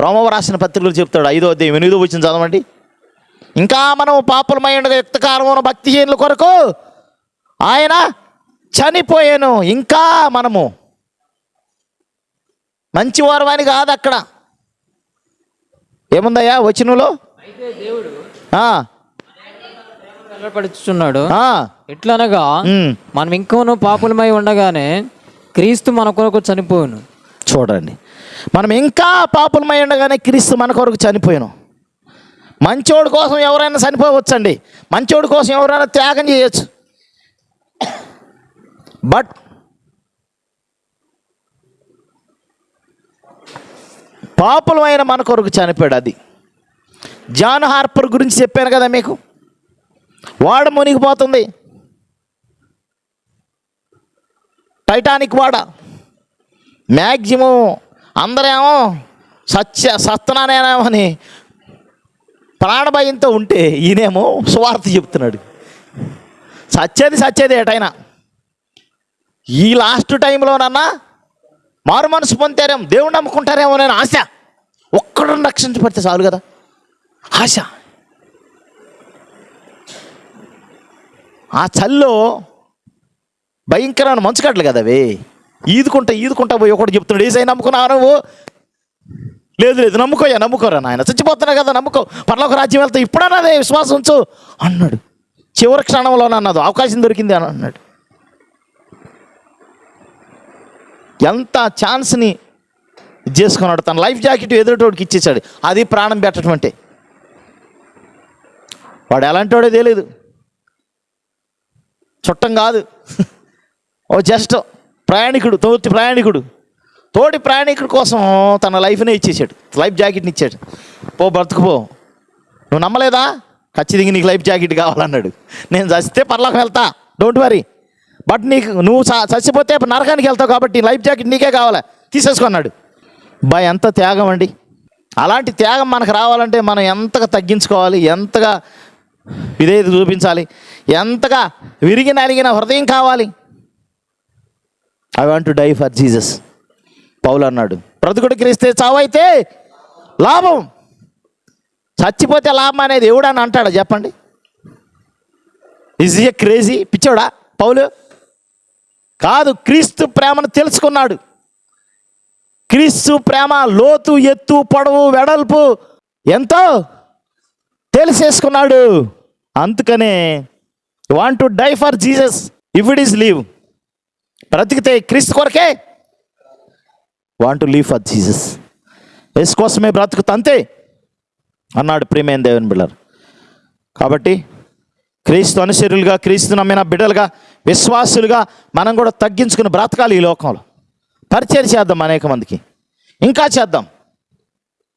రోమవ రాసిన పత్రికలు చెప్తాడు ఐదో అధ్యాయం ఎనిమిదో వచ్చిన చదవండి. ఇంకా మనం పాపలమై ఉండగా యుక్తకాలమున భక్తిహీనుల కొరకు ఆయన చనిపోయాను. ఇంకా మనము మంచివారు అని కాదు అక్కడ. ఏముందయ్యా? వెల్లడిపడుచున్నాడు ఆ, ఎట్లనగా మనం ఇంకోను పాపులమై ఉండగానే క్రీస్తు మన కొరకు చనిపోను చూడండి. మనం ఇంకా పాపులమై ఉండగానే క్రీస్తు మన కొరకు చనిపోయాను. మంచోడి కోసం ఎవరైనా చనిపోవచ్చండి. మంచోడి కోసం ఎవరైనా త్యాగం చేయొచ్చు. బట్ పాపులమైన మన కొరకు చనిపోయాడు అది. జాన్ హార్పర్ గురించి చెప్పాను కదా మీకు? వాడ మునిగిపోతుంది. టైటానిక్ వాడ. మ్యాక్సిమం అందరేమో సత్య సత్తనానేమో అని ప్రాణభయంతో ఉంటే ఈయనేమో స్వార్థ చెప్తున్నాడు. సచ్చేది సచ్చేది ఏటైనా. ఈ లాస్ట్ టైంలోనన్నా మారు మనసు పొందారేమో దేవుడు నమ్ముకుంటారేమో నేను ఆశ. ఒక్కడు రక్షించబడితే చాలు కదా? ఆశ. ఆ చల్లో భయంకరమైన మంచుగడ్డలు కదా అవి. ఈదుకుంటా ఈదుకుంటా పోయి ఒకటి చెప్తున్నాడు ఏసై నమ్ముకున్నావు నువ్వు? లేదు లేదు నమ్ముకోయా నమ్ముకోరా నాయన చచ్చిపోతున్నా కదా నమ్ముకో. పర్లోక రాజ్యం వెళ్తా ఇప్పుడన్నా విశ్వాసం ఉంచు అన్నాడు. చివరి క్షణంలో అన్నది అవకాశం దొరికింది అని అన్నాడు. ఎంత ఛాన్స్ని ఇది చేసుకున్నాడు తన లైఫ్ జాకెట్ ఎదురుటోడికి ఇచ్చేసాడు అది ప్రాణం పెట్టడం అంటే వాడు ఎలాంటి తెలియదు చుట్టం కాదు. ఓ జస్ట్ ప్రయాణికుడు తోటి ప్రయాణికుడు. తోటి ప్రయాణికుడి కోసం తన లైఫ్నే ఇచ్చేసాడు లైఫ్ జాకెట్ని ఇచ్చాడు. పో బ్రతుకుపో. నువ్వు నమ్మలేదా? ఖచ్చితంగా నీకు లైఫ్ జాకెట్ కావాలన్నాడు. నేను చస్తే పర్లోకి వెళ్తా. Don't worry. బట్ నీకు నువ్వు చచ్చిపోతే నరకానికి వెళ్తావు కాబట్టి లైఫ్ జాకెట్ నీకే కావాలా? తీసేసుకున్నాడు బా ఎంత త్యాగం అండి. అలాంటి త్యాగం మనకు రావాలంటే మనం ఎంతగా తగ్గించుకోవాలి ఎంతగా విధేయత చూపించాలి ఎంతగా విరిగి నలిగిన హృదయం కావాలి. I want to die for Jesus Paul అన్నాడు. బ్రతుకుడు క్రీస్తే చావైతే లాభం. చచ్చిపోతే లాభం అనేది ఎవడని అంటాడా? చెప్పండి. ఈజ్ ఏ క్రేజీ పిచ్చోడా? పౌలు? కాదు క్రీస్తు ప్రేమను తెలుసుకున్నాడు. క్రీస్తు ప్రేమ లోతు ఎత్తు పొడవు వెడల్పు ఎంతో తెలిసేసుకున్నాడు. అందుకనే want to die for Jesus if it is leave బ్రతికితే క్రీస్తు కొరకే. Want to leave for Jesus yes కోసమే బ్రతుకుతా అంతే. అన్నాడు ప్రియమైన దేవన్ బిళ్ళర్ కాబట్టి క్రీస్తు అనుసరులుగా క్రీస్తు నమ్మిన బిడ్డలుగా విశ్వాసులుగా మనం కూడా తగ్గించుకుని బ్రతకాలి ఈ లోకంలో. పరిచయం చేద్దాం అనేక మందికి. ఇంకా చేద్దాం.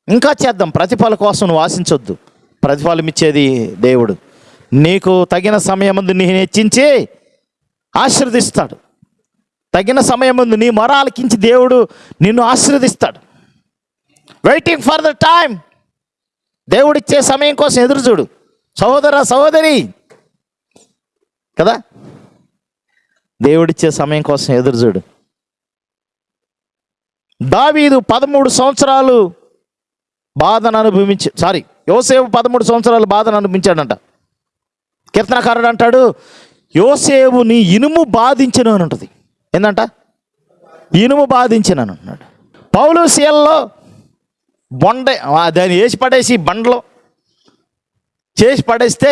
ఇంకా చేద్దాం. ప్రతిఫల కోసం నువ్వు ఆశించొద్దు. ప్రతిఫలం ఇచ్చేది దేవుడు. నీకు తగిన సమయం ముందు నీ హెచ్చించి ఆశీర్దిస్తాడు తగిన సమయం ముందు నీ మొరాలకించి దేవుడు నిన్ను ఆశీర్వదిస్తాడు. వెయిటింగ్ ఫర్ ద టైం దేవుడిచ్చే సమయం కోసం ఎదురు చూడు సహోదర సహోదరి. కదా? దేవుడిచ్చే సమయం కోసం ఎదురు చూడు. దావీదు పదమూడు సంవత్సరాలు బాధను అనుభవించి సారీ యోసేపు పదమూడు సంవత్సరాలు బాధను అనుభవించాడంట. కీర్తనకారుడు అంటాడు యోసేవుని ఇనుము బాధించను అని ఉంటుంది. ఏందంట? ఇనుము బాధించను అని అన్నాడు పౌలు సీల్లో బొండ దాన్ని వేసి పడేసి బండలో చేసి పడేస్తే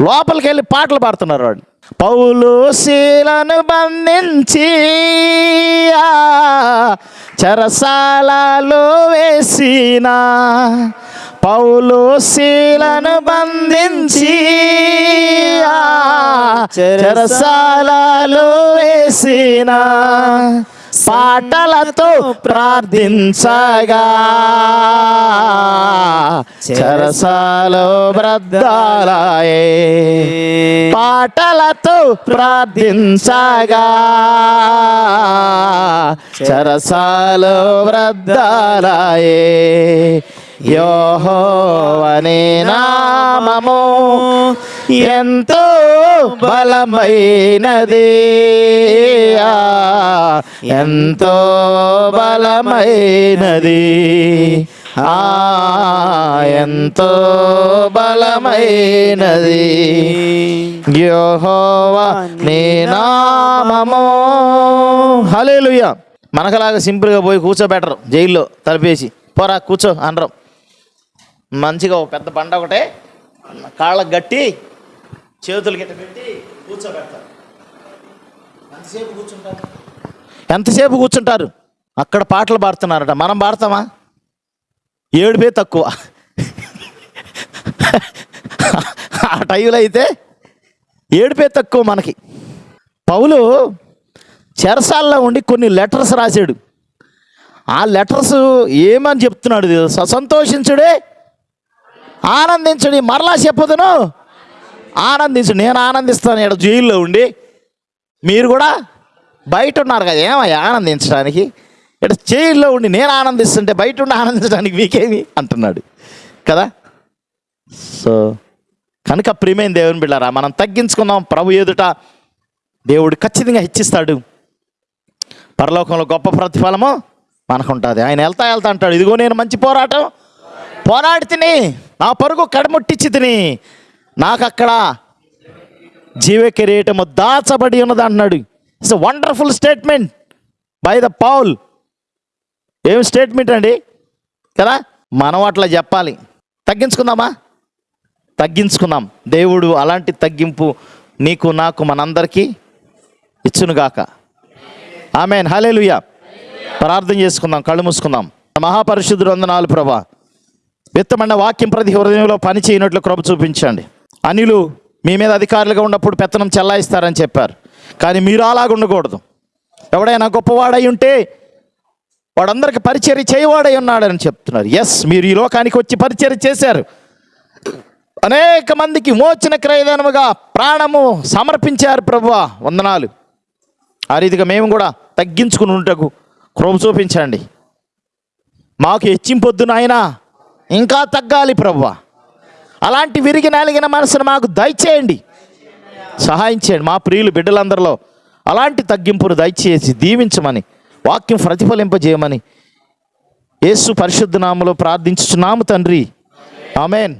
లోపలికి వెళ్ళి పాటలు పాడుతున్నారు వాళ్ళు. పౌలు శీలను బంధించి ఆ చెరసాలలో వేసిన పౌలు శీలను బంధించి ఆ చెరసాలలో వేసిన పాటలతో ప్రార్థించగా. చరసాలో బ్రద్దాలయే. పాటలతో ప్రార్థించగా. చరసాలో చెరసాలో యోహో అనే నామము. ఎంతో బలమైనది. ఆ, ఎంతో బలమైనది. ఆ ఎంతో బలమైనది. యెహోవా నీ నామము. హల్లెలూయా. మనకలాగా సింపుల్గా పోయి కూర్చోబెట్టరు. జైల్లో తలిపేసి. పోరా కూర్చో అనరం మంచిగా ఒక పెద్ద బండ ఒకటే. కాళ్ళకు గట్టి. చేతులు గిట్ట పెట్టి కూర్చోబెడతారు. ఎంతసేపు కూర్చుంటారు? ఎంతసేపు కూర్చుంటారు? అక్కడ పాటలు పాడుతున్నారట. మనం పాడతామా? ఏడుపే తక్కువ. ఆ టైంలో అయితే ఏడుపే తక్కువ మనకి. పౌలు చెరసాల్లో ఉండి కొన్ని లెటర్స్ రాశాడు. ఆ లెటర్స్ ఏమని చెప్తున్నాడు సంతోషించుడే ఆనందించుడి మరలా చెప్పదును. ఆనందించు నేను ఆనందిస్తాను ఇక్కడ జైల్లో ఉండి మీరు కూడా బయట ఉన్నారు కదా ఏమయ్యా ఆనందించడానికి? ఇక్కడ జైల్లో ఉండి నేను ఆనందిస్తుంటే బయట ఉండి ఆనందించడానికి మీకేమి అంటున్నాడు. కదా? సో కనుక ప్రియమైన దేవుని బిళ్ళారా మనం తగ్గించుకుందాం. ప్రభు ఎదుట దేవుడు ఖచ్చితంగా హెచ్చిస్తాడు. పరలోకంలో గొప్ప ప్రతిఫలము మనకు ఉంటుంది ఆయన వెళ్తా వెళ్తా అంటాడు. ఇదిగో నేను మంచి పోరాటం. పోరాడి తిని నా పరుగు కడముట్టించి తిని నాకు అక్కడ జీవ కిరీటము దాచబడి ఉన్నది అంటున్నాడు. It's wonderful statement by the Paul ఏం స్టేట్మెంట్ అండి? కదా? మనం అట్లా చెప్పాలి. తగ్గించుకుందామా? తగ్గించుకుందాం. దేవుడు అలాంటి తగ్గింపు నీకు నాకు మనందరికీ ఇచ్చునుగాక. ఆమెన్ హలేలుయ ప్రార్థన చేసుకుందాం కళ్ళు మూసుకుందాం. మహాపరిశుద్ధుడు వందనాలు ప్రభా. విత్తమైన వాక్యం ప్రతి హృదయంలో పని చేయనట్లు కృప చూపించండి. అనిలు మీ మీద అధికారులుగా ఉన్నప్పుడు పెత్తనం చెల్లాయిస్తారని చెప్పారు. కానీ మీరు అలాగ ఉండకూడదు. ఎవడైనా గొప్పవాడై ఉంటే వాడందరికి పరిచర్య చేయవాడై ఉన్నాడని చెప్తున్నారు. ఎస్ మీరు ఈ లోకానికి వచ్చి పరిచర్య చేశారు. అనేక మందికి మోచిన క్రయదనముగా ప్రాణము సమర్పించారు ప్రభు. వందనాలు. ఆ రీతిగా మేము కూడా తగ్గించుకుని ఉంటకు క్రోమ చూపించండి. మాకు హెచ్చింపొద్దు నాయనా. ఇంకా తగ్గాలి ప్రభువా అలాంటి విరిగి నలిగిన మనసును మాకు దయచేయండి. సహాయం చేయండి. మా ప్రియులు బిడ్డలందరిలో అలాంటి తగ్గింపును దయచేసి దీవించమని వాక్యం ప్రతిఫలింపజేయమని యేసు పరిశుద్ధ నామలో ప్రార్థించుచున్నాము తండ్రి. ఆమెన్.